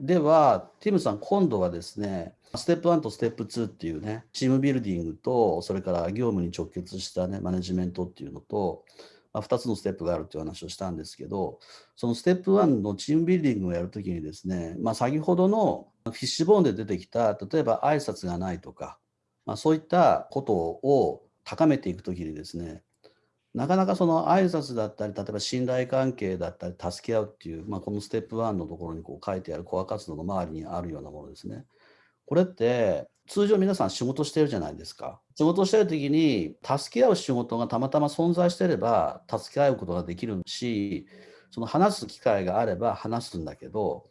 では、ティムさん、今度はですね、ステップ1とステップ2っていうね、チームビルディングと、それから業務に直結したね、マネジメントっていうのと、まあ、2つのステップがあるという話をしたんですけど、そのステップ1のチームビルディングをやるときにですね、まあ、先ほどのフィッシュボーンで出てきた、例えば挨拶がないとか、まあ、そういったことを高めていくときにですね、なかなかその挨拶だったり、例えば信頼関係だったり、助け合うっていう、まあ、このステップ1のところにこう書いてあるコア活動の周りにあるようなものですね。これって通常皆さん仕事してるじゃないですか。仕事してる時に助け合う仕事がたまたま存在してれば助け合うことができるし、その話す機会があれば話すんだけど、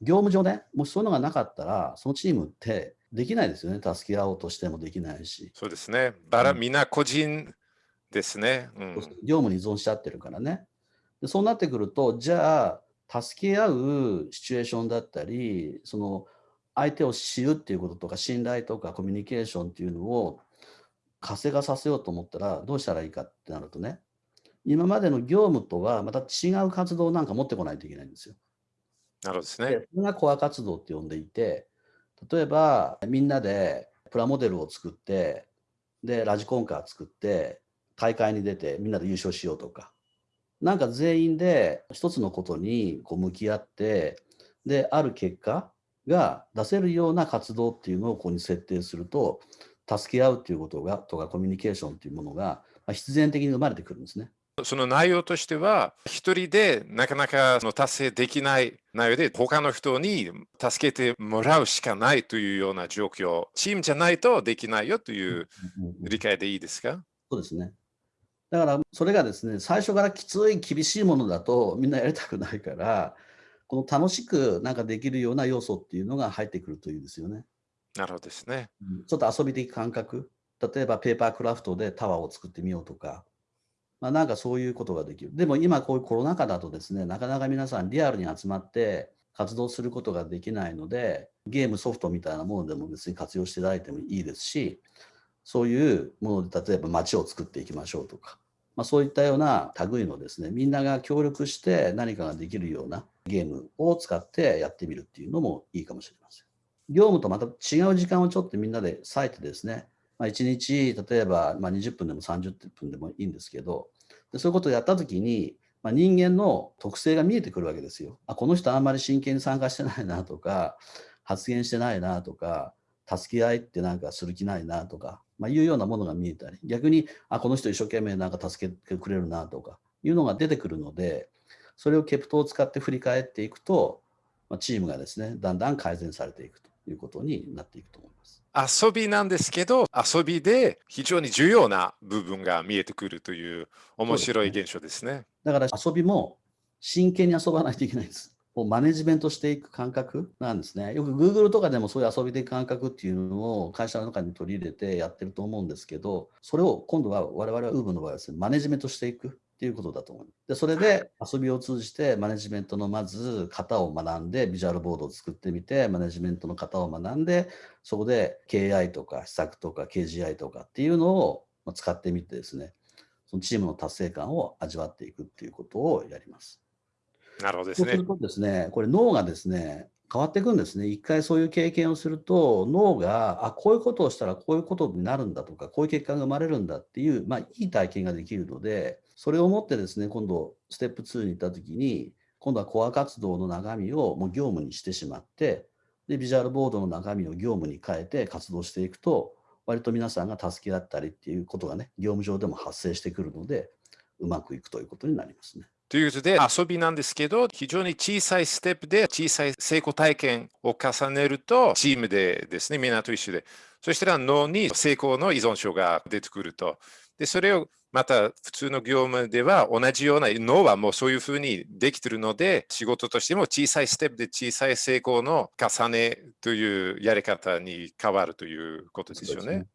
業務上ね、もしそういうのがなかったら、そのチームってできないですよね。助け合おうとしてもできないし。そうですね。バラ、みんな個人ですね、うん。業務に依存しちゃってるからね。でそうなってくると、じゃあ、助け合うシチュエーションだったり、その相手を知るっていうこととか、信頼とかコミュニケーションっていうのを活性化させようと思ったら、どうしたらいいかってなるとね、今までの業務とはまた違う活動なんか持ってこないといけないんですよ。なるほどですね。でそれがコア活動って呼んでいて、例えばみんなでプラモデルを作って、で、ラジコンカー作って、大会に出てみんなで優勝しようとか、なんか全員で一つのことにこう向き合って、で、ある結果が出せるような活動っていうのをここに設定すると、助け合うっていうことが、とかコミュニケーションっていうものが、ま必然的に生まれてくるんですね。その内容としては、一人でなかなかその達成できない内容で、他の人に助けてもらうしかないというような状況、チームじゃないとできないよという理解でいいですか？そうですね。だからそれがですね、最初からきつい厳しいものだとみんなやりたくないから、この楽しくなんかできるような要素っていうのが入ってくるといいですよね。なるほどですね。ちょっと遊び的感覚。例えばペーパークラフトでタワーを作ってみようとか、まあ、なんかそういうことができる。でも今こういうコロナ禍だとですね、なかなか皆さんリアルに集まって活動することができないので、ゲームソフトみたいなものでも別に活用していただいてもいいですし、そういうもので例えば街を作っていきましょうとか、まあ、そういったような類のですね、みんなが協力して何かができるようなゲームを使ってやってみるっていうのもいいかもしれません。業務とまた違う時間をちょっとみんなで割いてですね、まあ、1日例えばま20分でも30分でもいいんですけど、でそういうことをやったときに、まあ、人間の特性が見えてくるわけですよ。あこの人あんまり真剣に参加してないなとか、発言してないなとか、助け合いってなんかする気ないなとか、まあ、いうようなものが見えたり、逆に、あ、この人一生懸命なんか助けてくれるなとかいうのが出てくるので、それをケプトを使って振り返っていくと、まあ、チームがですね、だんだん改善されていくということになっていくと思います。遊びなんですけど、遊びで非常に重要な部分が見えてくるという面白い現象ですね。すねだから遊びも真剣に遊ばないといけないんです。をマネジメントしていく感覚なんですね。よく Google とかでもそういう遊び的感覚っていうのを会社の中に取り入れてやってると思うんですけど、それを今度は我々は Uber の場合はですね、マネジメントしていくっていうことだと思う。で、それで遊びを通じてマネジメントのまず型を学んで、ビジュアルボードを作ってみて、マネジメントの型を学んで、そこで KI とか施策とか KGI とかっていうのを使ってみてですね、そのチームの達成感を味わっていくっていうことをやります。なるほどですね。そうするとですね、これ脳がですね、変わっていくんですね。一回そういう経験をすると、脳が、あ、こういうことをしたらこういうことになるんだとか、こういう結果が生まれるんだっていう、まあ、いい体験ができるので、それをもってですね、今度、ステップ2に行った時に、今度はコア活動の中身をもう業務にしてしまって、で、ビジュアルボードの中身を業務に変えて活動していくと、割と皆さんが助け合ったりっていうことがね、業務上でも発生してくるので、うまくいくということになりますね。ということで遊びなんですけど、非常に小さいステップで小さい成功体験を重ねると、チームでですね、みんなと一緒で、そしたら脳に成功の依存症が出てくると。で、それをまた普通の業務では同じような脳はもうそういうふうにできているので、仕事としても小さいステップで小さい成功の重ねというやり方に変わるということですよね。